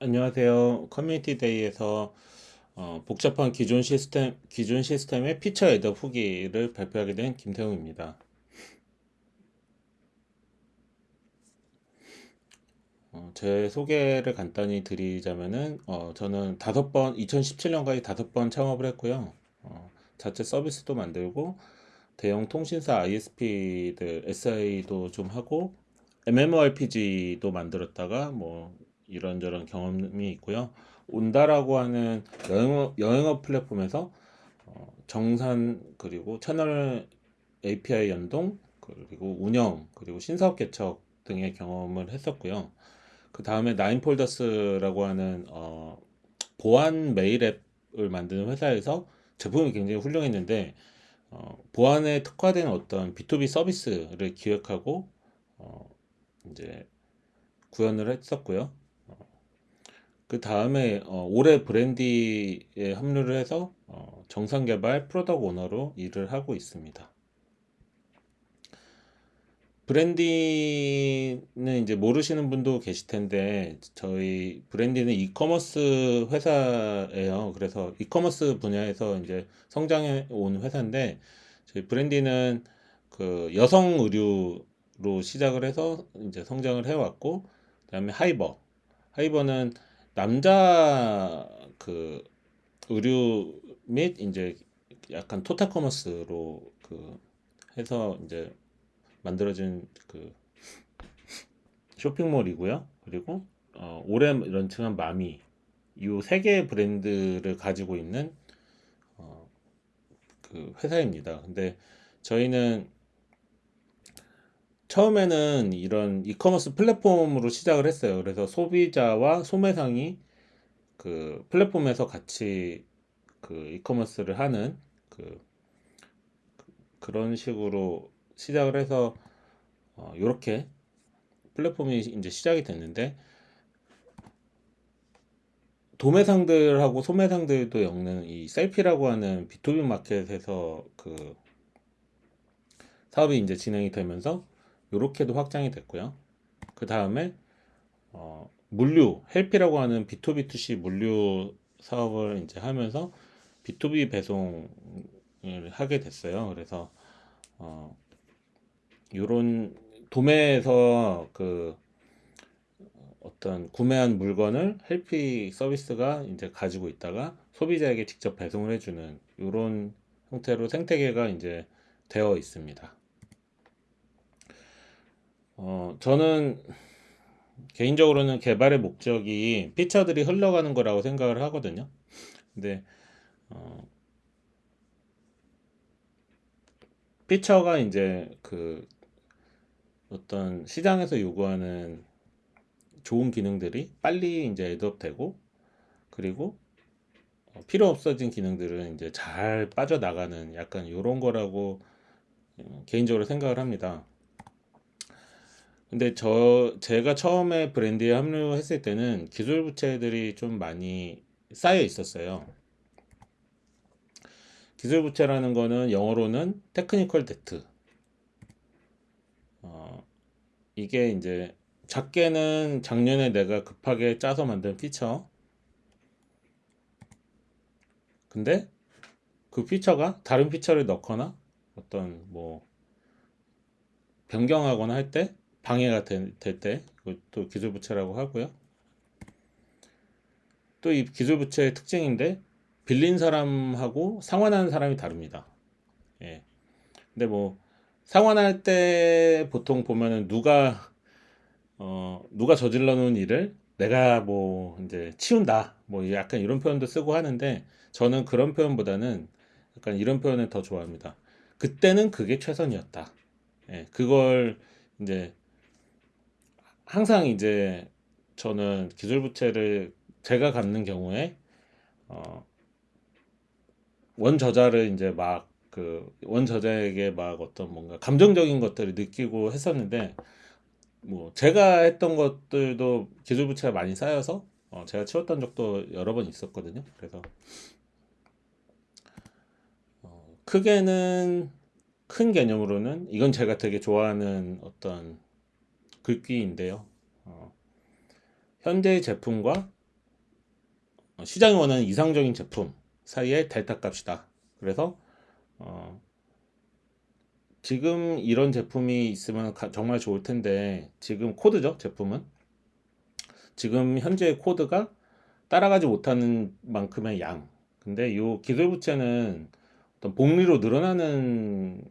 안녕하세요. community day에서 어, 복잡한 기존 시스템, 기존 시스템의 feature add 후기를 발표하게 된 김태웅입니다. 어, 제 소개를 간단히 드리자면은, 어, 저는 다섯 번, 2017년까지 다섯 번 창업을 했고요. 어, 자체 서비스도 만들고, 대형 통신사 ISP들, SI도 좀 하고, MMORPG도 만들었다가, 뭐, 이런저런 경험이 있고요. 온다라고 하는 여행어, 여행어 플랫폼에서 어, 정산 그리고 채널 API 연동 그리고 운영 그리고 신사업 개척 등의 경험을 했었고요. 그 다음에 나인폴더스라고 하는 어, 보안 메일 앱을 만드는 회사에서 제품이 굉장히 훌륭했는데 어, 보안에 특화된 어떤 B2B 서비스를 기획하고 어, 이제 구현을 했었고요. 그 다음에 어, 올해 브랜디에 합류를 해서 어, 정상 개발 프로덕 오너로 일을 하고 있습니다. 브랜디는 이제 모르시는 분도 계실 텐데 저희 브랜디는 이커머스 회사예요. 그래서 이커머스 분야에서 이제 성장해 온 회사인데 저희 브랜디는 그 여성 의류로 시작을 해서 이제 성장을 해왔고 그다음에 하이버 하이버는 남자 그 의류 및 이제 약간 total commerce로 그 해서 이제 만들어진 그 쇼핑몰이고요. 그리고 어, 올해 launching한 마미 이 세 개의 브랜드를 가지고 있는 어, 그 회사입니다. 근데 저희는 처음에는 이런 이커머스 플랫폼으로 시작을 했어요. 그래서 소비자와 소매상이 그 플랫폼에서 같이 그 이커머스를 하는 그 그런 식으로 시작을 해서 어, 이렇게 플랫폼이 이제 시작이 됐는데 도매상들하고 소매상들도 엮는 이 셀피라고 하는 B2B 마켓에서 그 사업이 이제 진행이 되면서 이렇게도 확장이 됐고요. 그 다음에 어, 물류, 헬피라고 하는 B2B2C 물류 사업을 이제 하면서 B2B 배송을 하게 됐어요. 그래서 어, 요런 도매에서 그 어떤 구매한 물건을 헬피 서비스가 이제 가지고 있다가 소비자에게 직접 배송을 해주는 이런 형태로 생태계가 이제 되어 있습니다. 어, 저는 개인적으로는 개발의 목적이 피처들이 흘러가는 거라고 생각을 하거든요. 근데 어, 피처가 이제 그 어떤 시장에서 요구하는 좋은 기능들이 빨리 이제 add up되고 그리고 어, 필요 없어진 기능들은 이제 잘 빠져나가는 약간 이런 거라고 어, 개인적으로 생각을 합니다. 근데 저 제가 처음에 브랜디에 합류했을 때는 기술 부채들이 좀 많이 쌓여 있었어요. 기술 부채라는 거는 영어로는 technical debt. 어, 이게 이제 작게는 작년에 내가 급하게 짜서 만든 피처. 근데 그 피처가 다른 피처를 넣거나 어떤 뭐 변경하거나 할 때 방해가 될때 또 기술부채라고 하고요. 또 이 기술부채의 특징인데 빌린 사람하고 상환하는 사람이 다릅니다. 예. 근데 뭐 상환할 때 보통 보면은 누가 어 누가 저질러 놓은 일을 내가 뭐 이제 치운다 뭐 약간 이런 표현도 쓰고 하는데 저는 그런 표현보다는 약간 이런 표현을 더 좋아합니다. 그때는 그게 최선이었다. 예, 그걸 이제 항상 이제 저는 기술 부채를 제가 갖는 경우에 어, 원 저자를 이제 막 그 원 저자에게 막 어떤 뭔가 감정적인 것들을 느끼고 했었는데 뭐 제가 했던 것들도 기술 부채가 많이 쌓여서 어, 제가 치웠던 적도 여러 번 있었거든요. 그래서 어, 크게는 큰 개념으로는 이건 제가 되게 좋아하는 어떤 글귀인데요. 어, 현재의 제품과 어, 시장이 원하는 이상적인 제품 사이의 델타 값이다. 그래서 어, 지금 이런 제품이 있으면 가- 정말 좋을 텐데 지금 코드죠 제품은 지금 현재 코드가 따라가지 못하는 만큼의 양 근데 이 기술 부채는 어떤 복리로 늘어나는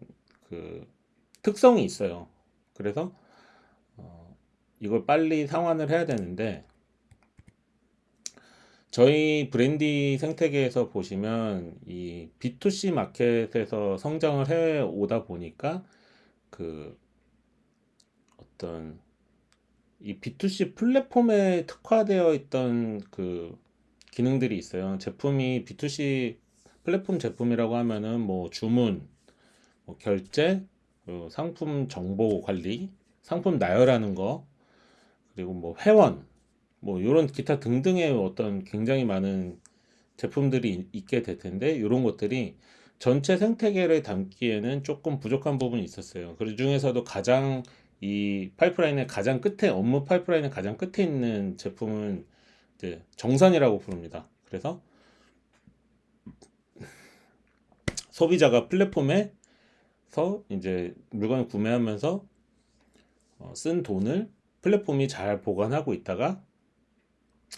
그 특성이 있어요 그래서 어, 이걸 빨리 상환을 해야 되는데 저희 브랜디 생태계에서 보시면 이 B2C 마켓에서 성장을 해 오다 보니까 그 어떤 이 B2C 플랫폼에 특화되어 있던 그 기능들이 있어요. 제품이 B2C 플랫폼 제품이라고 하면은 뭐 주문, 뭐 결제, 그리고 상품 정보 관리, 상품 나열하는 거, 그리고 뭐 회원, 뭐 이런 기타 등등의 어떤 굉장히 많은 제품들이 있- 있게 될 텐데 이런 것들이 전체 생태계를 담기에는 조금 부족한 부분이 있었어요. 그 중에서도 가장 이 파이프라인의 가장 끝에 업무 파이프라인의 가장 끝에 있는 제품은 이제 정산이라고 부릅니다. 그래서 소비자가 플랫폼에서 이제 물건을 구매하면서 어, 쓴 돈을 플랫폼이 잘 보관하고 있다가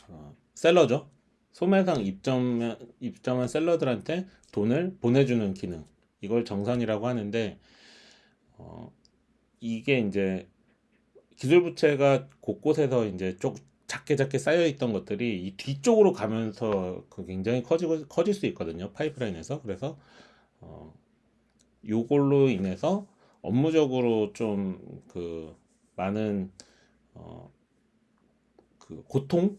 어, 셀러죠. 소매상 입점 입점한 셀러들한테 돈을 보내주는 기능. 이걸 정산이라고 하는데 어, 이게 이제 기술 부채가 곳곳에서 이제 쪽 작게 작게 쌓여 있던 것들이 이 뒤쪽으로 가면서 그 굉장히 커지고 커질 수 있거든요. 파이프라인에서. 그래서 어, 요걸로 인해서 업무적으로 좀 그 많은 어, 그 고통,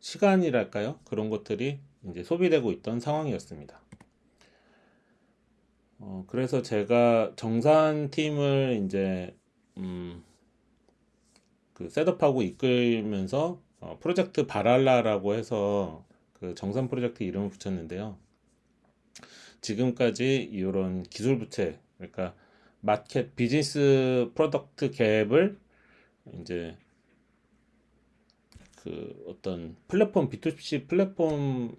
시간이랄까요? 그런 것들이 이제 소비되고 있던 상황이었습니다. 어, 그래서 제가 정산 팀을 이제 음, 그 setup하고 이끌면서 어, 프로젝트 발할라라고 해서 그 정산 프로젝트 이름을 붙였는데요. 지금까지 이런 기술 부채, 그러니까 market business product gap을 이제 그 어떤 플랫폼 B2C 플랫폼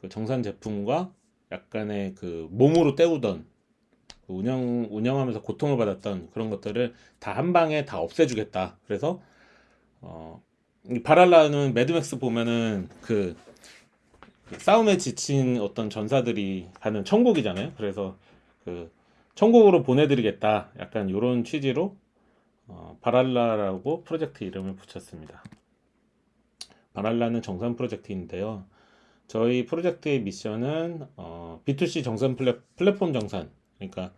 그 정산 제품과 약간의 그 몸으로 때우던 그 운영 운영하면서 고통을 받았던 그런 것들을 다 한 방에 다 없애주겠다. 그래서 어, 이 발할라는 매드맥스 보면은 그, 그 싸움에 지친 어떤 전사들이 가는 천국이잖아요. 그래서 그 천국으로 보내드리겠다. 약간 이런 취지로 어, 발할라라고 프로젝트 이름을 붙였습니다. 발할라는 정산 프로젝트인데요. 저희 프로젝트의 미션은 어, B2C 정산 플랫, 플랫폼 정산. 그러니까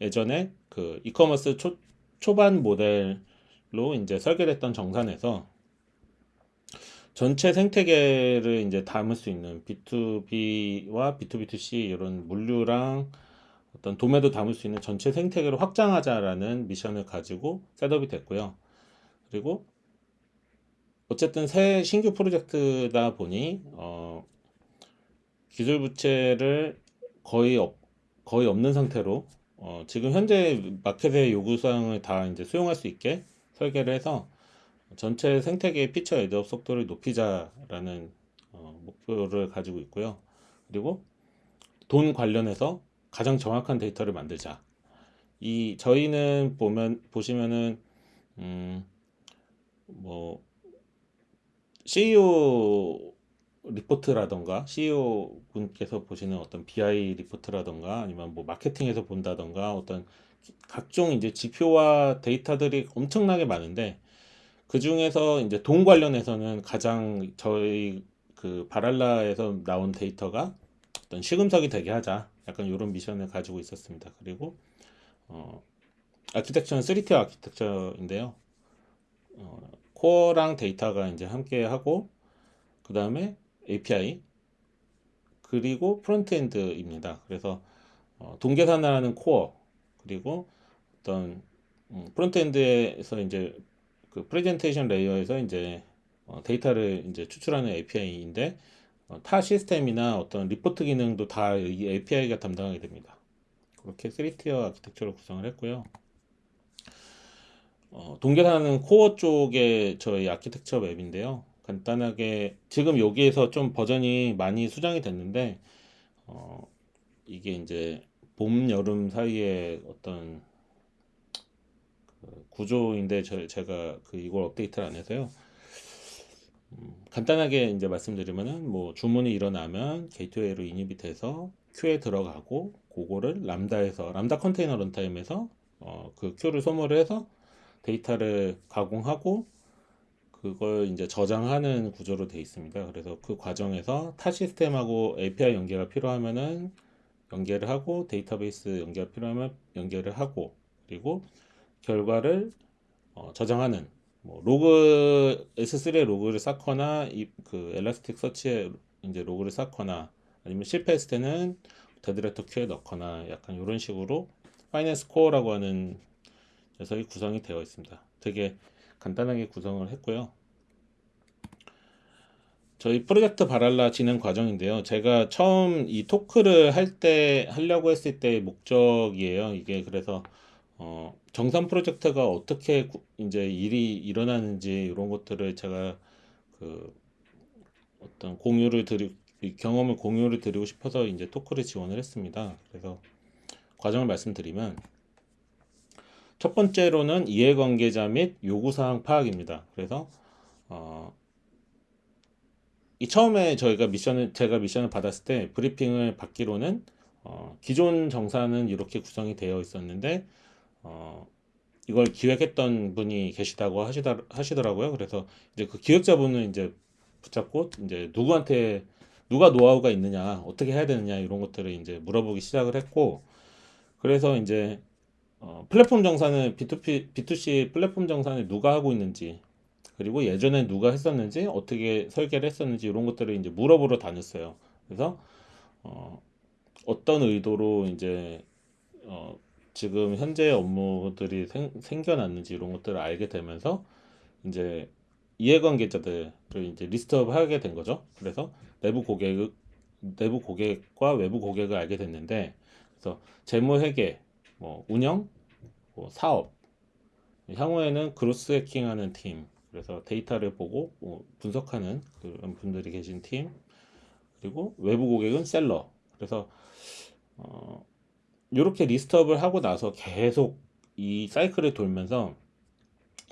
예전에 그 이커머스 초, 초반 모델로 이제 설계됐던 정산에서 전체 생태계를 이제 담을 수 있는 B2B와 B2B2C 이런 물류랑 어떤 도매도 담을 수 있는 전체 생태계를 확장하자라는 미션을 가지고 setup이 됐고요. 그리고 어쨌든 새 신규 프로젝트다 보니 어, 기술 부채를 거의 없, 거의 없는 상태로 어, 지금 현재 마켓의 요구사항을 다 이제 수용할 수 있게 설계를 해서 전체 생태계의 feature add up 속도를 높이자라는 어, 목표를 가지고 있고요. 그리고 돈 관련해서 가장 정확한 데이터를 만들자. 이 저희는 보면 보시면은 음, 뭐 CEO 리포트라던가 CEO 분께서 보시는 어떤 BI 리포트라던가 아니면 뭐 마케팅에서 본다던가 어떤 각종 이제 지표와 데이터들이 엄청나게 많은데 그 중에서 이제 돈 관련해서는 가장 저희 그 바랄라에서 나온 데이터가 어떤 시금석이 되게 하자 약간 이런 미션을 가지고 있었습니다. 그리고 어, 아키텍처는 3티어 아키텍처인데요. 어, core랑 데이터가 이제 함께 하고 그 다음에 API 그리고 frontend입니다. 그래서 어, 돈 계산하는 core 그리고 어떤 음, frontend에서 이제 그 presentation layer에서 이제 어, 데이터를 이제 추출하는 API인데 어, 타 시스템이나 어떤 리포트 기능도 다 이 API가 담당하게 됩니다. 그렇게 3티어 아키텍처를 구성을 했고요. 어, 돈 계산하는 core 쪽에 저희 architecture map인데요. 간단하게 지금 여기에서 좀 버전이 많이 수정이 됐는데 어, 이게 이제 봄 여름 사이에 어떤 그 구조인데 저, 제가 그 이걸 업데이트를 안 해서요. 음, 간단하게 이제 말씀드리면은 뭐 주문이 일어나면 gateway로 인입이 돼서 queue에 들어가고 그거를 Lambda에서 Lambda container runtime에서 어, 그 큐를 소모를 해서 데이터를 가공하고 그걸 이제 저장하는 구조로 되어 있습니다. 그래서 그 과정에서 타 시스템하고 API 연계가 필요하면은 연계를 하고 데이터베이스 연계가 필요하면 연계를 하고 그리고 결과를 어, 저장하는 뭐 로그 S3에 로그를 쌓거나 이, 그 Elasticsearch에 이제 로그를 쌓거나 아니면 실패했을 때는 dead letter queue에 넣거나 약간 이런 식으로 finance core라고 하는 녀석이 구성이 되어 있습니다. 되게 간단하게 구성을 했고요. 저희 프로젝트 발할라 진행 과정인데요. 제가 처음 이 토크를 할 때 하려고 했을 때의 목적이에요. 이게 그래서 어, 정산 프로젝트가 어떻게 구- 이제 일이 일어나는지 이런 것들을 제가 그 어떤 공유를 드리 이 경험을 공유를 드리고 싶어서 이제 토크를 지원을 했습니다. 그래서 과정을 말씀드리면 첫 번째로는 이해관계자 및 요구사항 파악입니다. 그래서 어, 이 처음에 저희가 미션을 제가 미션을 받았을 때 브리핑을 받기로는 어, 기존 정사는 이렇게 구성이 되어 있었는데 어, 이걸 기획했던 분이 계시다고 하시더, 하시더라고요. 그래서 이제 그 기획자분을 이제 붙잡고 이제 누구한테 누가 노하우가 있느냐, 어떻게 해야 되느냐 이런 것들을 이제 물어보기 시작을 했고 그래서 이제 어, 플랫폼 정산을 B2P, B2C 플랫폼 정산을 누가 하고 있는지 그리고 예전에 누가 했었는지 어떻게 설계를 했었는지 이런 것들을 이제 물어보러 다녔어요. 그래서 어, 어떤 의도로 이제 어, 지금 현재 업무들이 생, 생겨났는지 이런 것들을 알게 되면서 이제 이해관계자들을 이제 list up 하게 된 거죠. 그래서 내부 고객 내부 고객과 외부 고객을 알게 됐는데 그래서 재무 회계, 뭐 운영, 뭐 사업. 향후에는 growth hacking하는 팀. 그래서 데이터를 보고 뭐 분석하는 그런 분들이 계신 팀. 그리고 외부 고객은 seller. 그래서 어, 이렇게 list up을 하고 나서 계속 이 사이클을 돌면서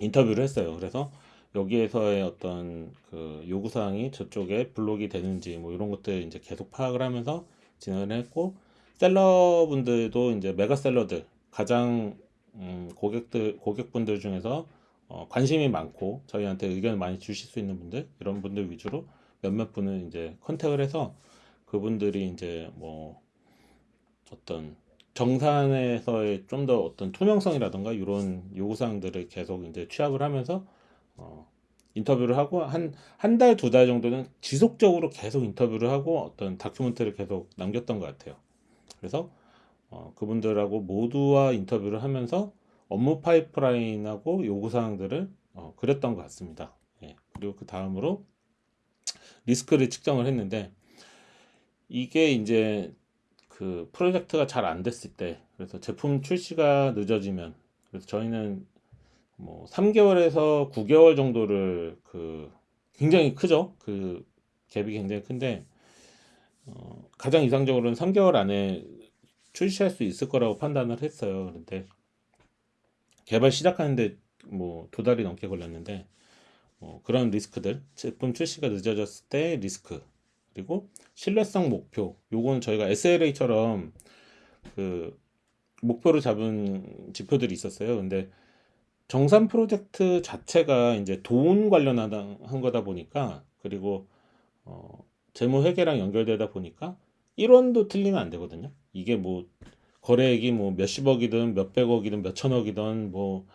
인터뷰를 했어요. 그래서 여기에서의 어떤 그 요구사항이 저쪽에 블록이 되는지 뭐 이런 것들 이제 계속 파악을 하면서 진행을 했고 셀러분들도 이제 메가셀러들 가장 음, 고객들 고객분들 중에서 어, 관심이 많고 저희한테 의견을 많이 주실 수 있는 분들 이런 분들 위주로 몇몇 분을 이제 컨택을 해서 그분들이 이제 뭐 어떤 정산에서의 좀 더 어떤 투명성이라던가 이런 요구사항들을 계속 이제 취합을 하면서 어, 인터뷰를 하고 한 한 달 두달 정도는 지속적으로 계속 인터뷰를 하고 어떤 다큐멘터리를 계속 남겼던 것 같아요. 그래서 어, 그분들하고 모두와 인터뷰를 하면서 업무 파이프라인하고 요구사항들을 어, 그렸던 것 같습니다. 예, 그리고 그 다음으로 리스크를 측정을 했는데 이게 이제 그 프로젝트가 잘 안 됐을 때 그래서 제품 출시가 늦어지면 그래서 저희는 뭐 3개월에서 9개월 정도를 그 굉장히 크죠. 그 갭이 굉장히 큰데 어, 가장 이상적으로는 3개월 안에 출시할 수 있을 거라고 판단을 했어요. 그런데 개발 시작하는데 뭐 두 달이 넘게 걸렸는데 뭐 그런 리스크들 제품 출시가 늦어졌을 때 리스크 그리고 신뢰성 목표 요건 저희가 SLA처럼 그 목표를 잡은 지표들이 있었어요. 근데 정산 프로젝트 자체가 이제 돈 관련한 한 거다 보니까 그리고 어, 재무 회계랑 연결되다 보니까 1원도 틀리면 안 되거든요. 이게 뭐 거래액이 뭐 몇십억이든 몇백억이든 몇천억이든 뭐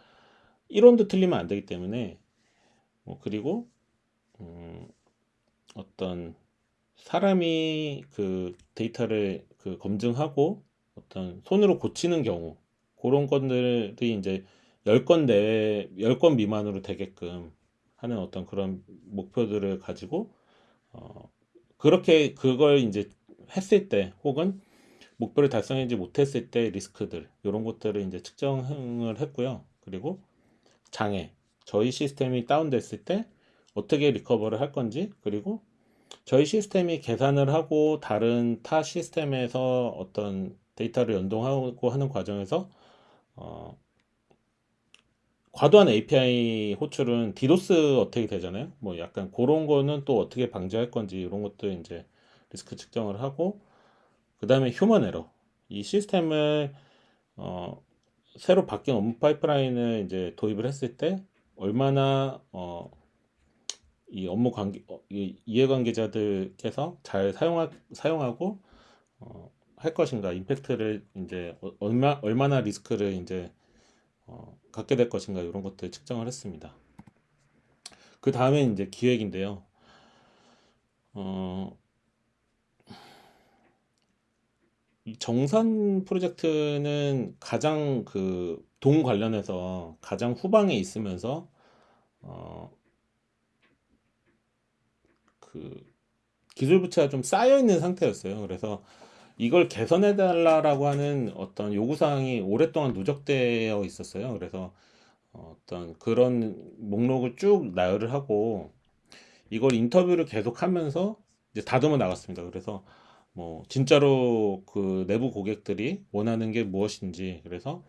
1원도 틀리면 안 되기 때문에 뭐 그리고 음, 어떤 사람이 그 데이터를 그 검증하고 어떤 손으로 고치는 경우 그런 건들이 이제 10건 내외 10건 미만으로 되게끔 하는 어떤 그런 목표들을 가지고 어 그렇게 그걸 이제 했을 때 혹은 목표를 달성하지 못했을 때 리스크들 이런 것들을 이제 측정을 했고요. 그리고 장애 저희 시스템이 다운됐을 때 어떻게 recover를 할 건지 그리고 저희 시스템이 계산을 하고 다른 타 시스템에서 어떤 데이터를 연동하고 하는 과정에서 어, 과도한 API 호출은 DDoS attack이 되잖아요. 뭐 약간 그런 거는 또 어떻게 방지할 건지 이런 것도 이제 리스크 측정을 하고 그 다음에 human error 이 시스템을 어, 새로 바뀐 업무 파이프라인을 이제 도입을 했을 때 얼마나 어, 이 업무 관계 어, 이 이해관계자들께서 잘 사용하, 사용하고 어, 할 것인가 임팩트를 이제 어- 얼마 얼마나 리스크를 이제 어, 갖게 될 것인가 이런 것들 측정을 했습니다. 그 다음에 이제 기획인데요. 어, 이 정산 프로젝트는 가장 그 돈 관련해서 가장 후방에 있으면서 어, 그 기술 부채가 좀 쌓여 있는 상태였어요. 그래서 이걸 개선해 달라라고 하는 어떤 요구 사항이 오랫동안 누적되어 있었어요. 그래서 어떤 그런 목록을 쭉 나열을 하고 이걸 인터뷰를 계속하면서 이제 다듬어 나갔습니다. 그래서 뭐 진짜로 그 내부 고객들이 원하는 게 무엇인지 그래서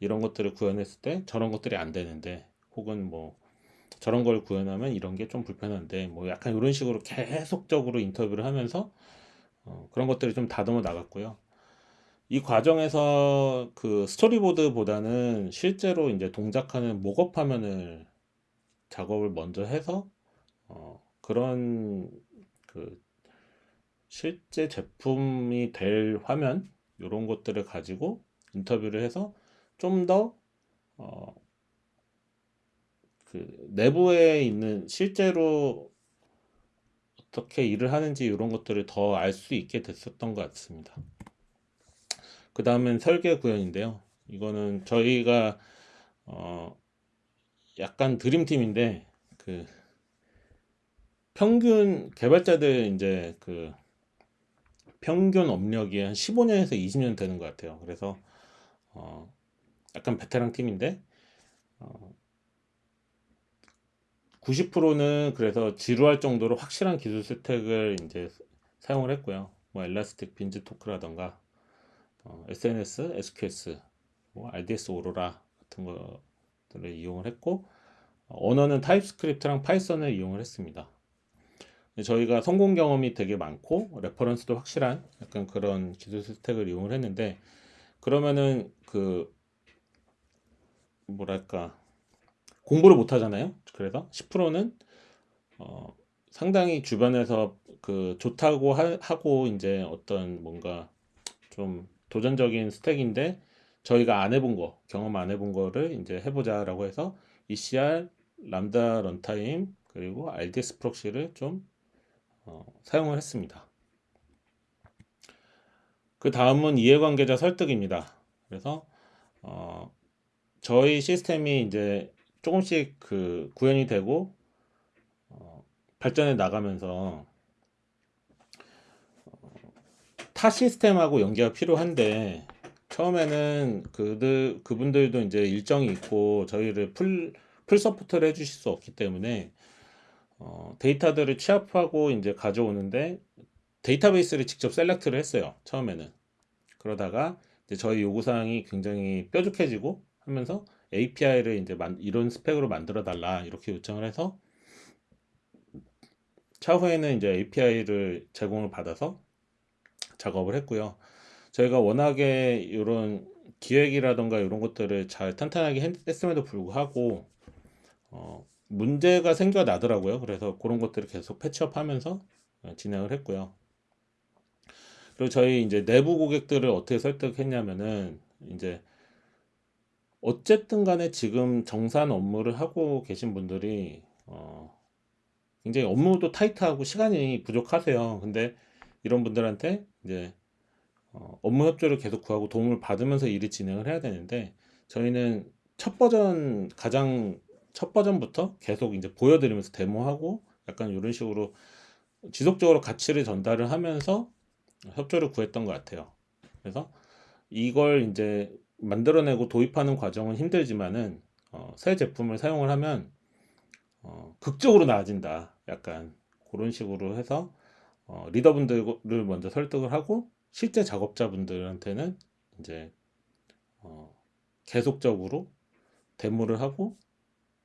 이런 것들을 구현했을 때 저런 것들이 안 되는데 혹은 뭐 저런 걸 구현하면 이런 게 좀 불편한데 뭐 약간 이런 식으로 계속적으로 인터뷰를 하면서 어, 그런 것들을 좀 다듬어 나갔고요. 이 과정에서 그 스토리보드보다는 실제로 이제 동작하는 목업 화면을 작업을 먼저 해서 어, 그런 그 실제 제품이 될 화면 이런 것들을 가지고 인터뷰를 해서 좀더 어, 그 내부에 있는 실제로 어떻게 일을 하는지 이런 것들을 더 알 수 있게 됐었던 것 같습니다. 그 다음엔 설계 구현인데요. 이거는 저희가 어 약간 드림팀인데 그 평균 개발자들 이제 그 평균 업력이 한 15년에서 20년 되는 것 같아요. 그래서 어 약간 베테랑 팀인데 어 90%는 그래서 지루할 정도로 확실한 기술 스택을 이제 사용을 했고요. 뭐 엘라스틱 빈즈 토크라던가 어, SNS, SQS, 뭐 RDS Aurora 같은 것들을 이용을 했고 어, 언어는 TypeScript랑 Python을 이용을 했습니다. 저희가 성공 경험이 되게 많고 reference도 확실한 약간 그런 기술 stack을 이용을 했는데 그러면은 그 뭐랄까 공부를 못 하잖아요. 그래서 10%는 어, 상당히 주변에서 그 좋다고 하, 하고 이제 어떤 뭔가 좀 도전적인 stack인데 저희가 안 해본 거, 경험 안 해본 거를 이제 해보자라고 해서 ECR, Lambda runtime 그리고 RDS Proxy를 좀 어, 사용을 했습니다. 그 다음은 이해관계자 설득입니다. 그래서 어, 저희 시스템이 이제 조금씩 그 구현이 되고 어, 발전해 나가면서 어, 타 시스템하고 연계가 필요한데 처음에는 그들 그분들도 이제 일정이 있고 저희를 full, full support를 해주실 수 없기 때문에 어, 데이터들을 취합하고 이제 가져오는데 데이터베이스를 직접 select를 했어요. 처음에는 그러다가 이제 저희 요구사항이 굉장히 뾰족해지고 하면서 API를 이제 만, 이런 스펙으로 만들어 달라 이렇게 요청을 해서 차후에는 이제 API를 제공을 받아서 작업을 했고요. 저희가 워낙에 이런 기획이라던가 이런 것들을 잘 탄탄하게 했, 음에도 불구하고 어, 문제가 생겨 나더라고요. 그래서 그런 것들을 계속 패치업 하면서 어, 진행을 했고요. 그리고 저희 이제 내부 고객들을 어떻게 설득했냐면은 이제 어쨌든 간에 지금 정산 업무를 하고 계신 분들이 어, 굉장히 업무도 타이트하고 시간이 부족하세요. 근데 이런 분들한테 이제 어, 업무 협조를 계속 구하고 도움을 받으면서 일을 진행을 해야 되는데 저희는 첫 버전 가장 첫 버전부터 계속 이제 보여드리면서 데모하고 약간 이런 식으로 지속적으로 가치를 전달을 하면서 협조를 구했던 것 같아요. 그래서 이걸 이제 만들어내고 도입하는 과정은 힘들지만은 어, 새 제품을 사용을 하면 어, 극적으로 나아진다. 약간 그런 식으로 해서 어, 리더분들을 먼저 설득을 하고 실제 작업자분들한테는 이제 어, 계속적으로 데모를 하고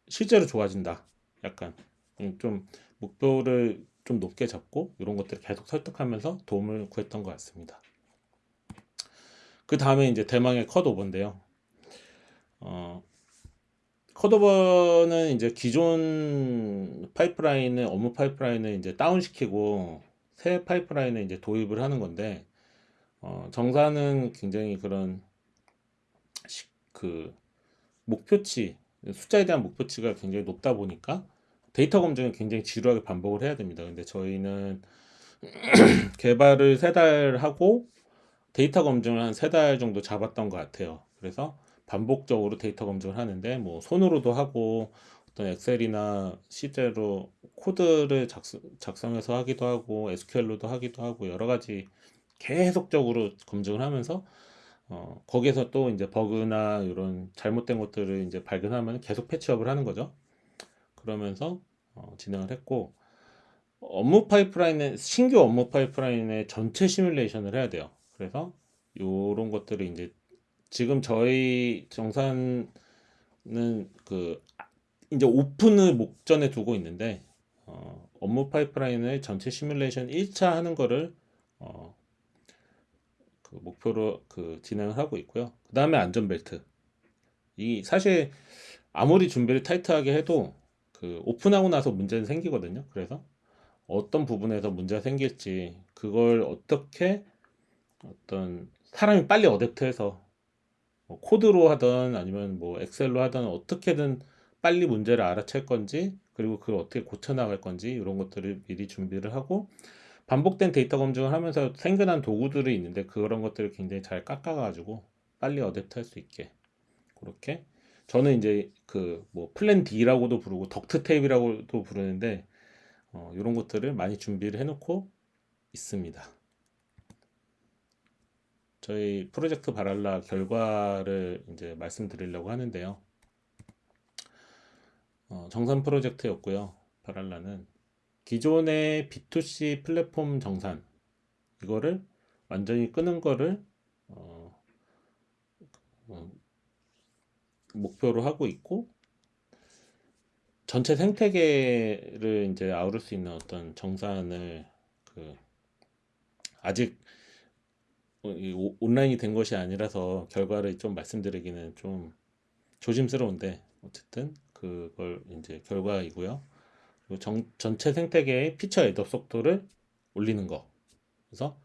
실제로 좋아진다. 약간 음, 좀 목표를 좀 높게 잡고 이런 것들을 계속 설득하면서 도움을 구했던 것 같습니다. 그 다음에 이제 대망의 컷오버인데요. 어, 컷오버는 이제 기존 파이프라인을 업무 파이프라인을 이제 다운시키고 새 파이프라인을 이제 도입을 하는 건데 어, 정사는 굉장히 그런 시, 그 목표치 숫자에 대한 목표치가 굉장히 높다 보니까 데이터 검증을 굉장히 지루하게 반복을 해야 됩니다. 근데 저희는 개발을 세 달 하고 데이터 검증을 한 세 달 정도 잡았던 것 같아요. 그래서 반복적으로 데이터 검증을 하는데 뭐 손으로도 하고 어떤 엑셀이나 실제로 코드를 작성, 작성 해서 하기도 하고 SQL로도 하기도 하고 여러 가지 계속적으로 검증을 하면서 어, 거기에서 또 이제 버그나 이런 잘못된 것들을 이제 발견하면 계속 patch up을 하는 거죠. 그러면서 어, 진행을 했고 업무 파이프라인의 신규 업무 파이프라인의 전체 시뮬레이션을 해야 돼요. 그래서 이런 것들을 이제 지금 저희 정산은 그 이제 오픈을 목전에 두고 있는데 어, 업무 파이프라인의 전체 시뮬레이션 1차 하는 거를 어, 그 목표로 그 진행을 하고 있고요. 그 다음에 안전벨트. 이 사실 아무리 준비를 타이트하게 해도 그 오픈하고 나서 문제는 생기거든요. 그래서 어떤 부분에서 문제가 생길지 그걸 어떻게 어떤 사람이 빨리 어댑트해서 뭐 코드로 하든 아니면 뭐 엑셀로 하든 어떻게든 빨리 문제를 알아챌 건지 그리고 그걸 어떻게 고쳐 나갈 건지 이런 것들을 미리 준비를 하고 반복된 데이터 검증을 하면서 생겨난 도구들이 있는데 그런 것들을 굉장히 잘 깎아가지고 빨리 adapt 할 수 있게 그렇게 저는 이제 그 뭐 plan D라고도 부르고 duct tape라고도 부르는데 어, 이런 것들을 많이 준비를 해놓고 있습니다. 저희 프로젝트 발할라 결과를 이제 말씀드리려고 하는데요. 어, 정산 프로젝트였고요. 발할라는 기존의 B2C 플랫폼 정산 이거를 완전히 끄는 거를 어, 어, 목표로 하고 있고 전체 생태계를 이제 아우를 수 있는 어떤 정산을 그 아직 온라인이 된 것이 아니라서 결과를 좀 말씀드리기는 좀 조심스러운데 어쨌든 그걸 이제 결과이고요. 정, 전체 생태계의 feature add up 속도를 올리는 거. 그래서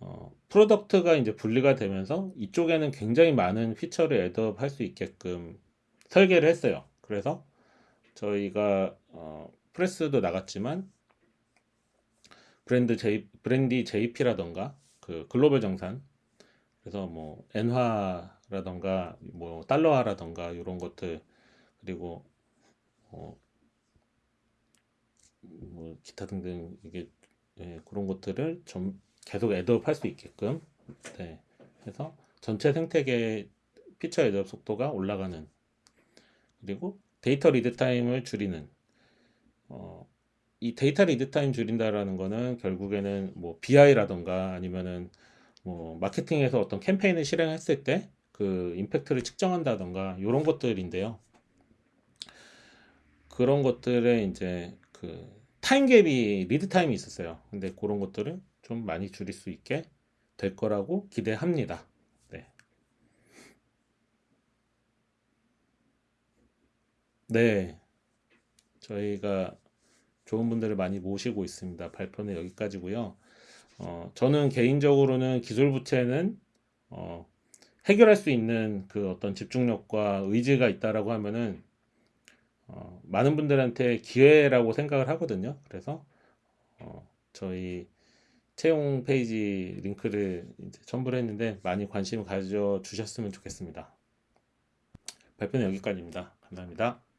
어, 프로덕트가 이제 분리가 되면서 이쪽에는 굉장히 많은 feature를 add up 할 수 있게끔 설계를 했어요. 그래서 저희가 어, press도 나갔지만 브랜드 J, 브랜디 JP라던가 그 글로벌 정산. 그래서 뭐 엔화라던가 뭐 달러화라던가 이런 것들 그리고 어, 뭐 기타 등등 이게 예, 그런 것들을 좀 계속 add up 할 수 있게끔. 네, 해서 전체 생태계 feature add up 속도가 올라가는 그리고 데이터 lead time을 줄이는 어, 이 데이터 lead time 줄인다라는 거는 결국에는 뭐 BI라던가 아니면은 뭐 마케팅에서 어떤 캠페인을 실행했을 때 그 impact를 측정한다던가 이런 것들인데요. 그런 것들에 이제 그 time gap이 lead time이 있었어요. 근데 그런 것들을 좀 많이 줄일 수 있게 될 거라고 기대합니다. 네. 네. 저희가 좋은 분들을 많이 모시고 있습니다. 발표는 여기까지고요. 어, 저는 개인적으로는 기술 부채는 어, 해결할 수 있는 그 어떤 집중력과 의지가 있다라고 하면은 어, 많은 분들한테 기회라고 생각을 하거든요. 그래서 어, 저희 채용 페이지 링크를 첨부를 했는데 많이 관심을 가져 주셨으면 좋겠습니다. 발표는 여기까지입니다. 감사합니다.